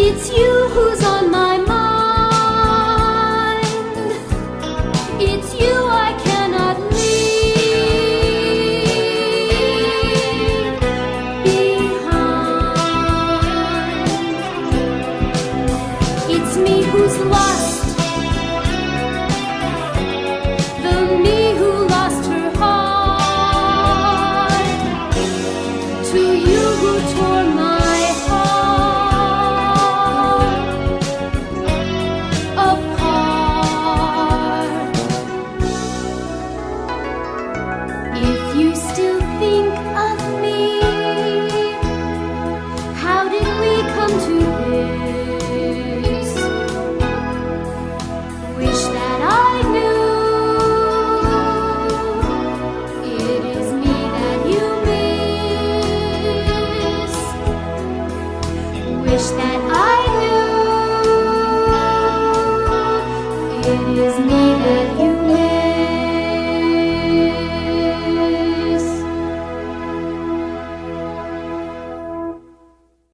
It's you who's on my mind. It's you I cannot leave behind. It's me who's lost.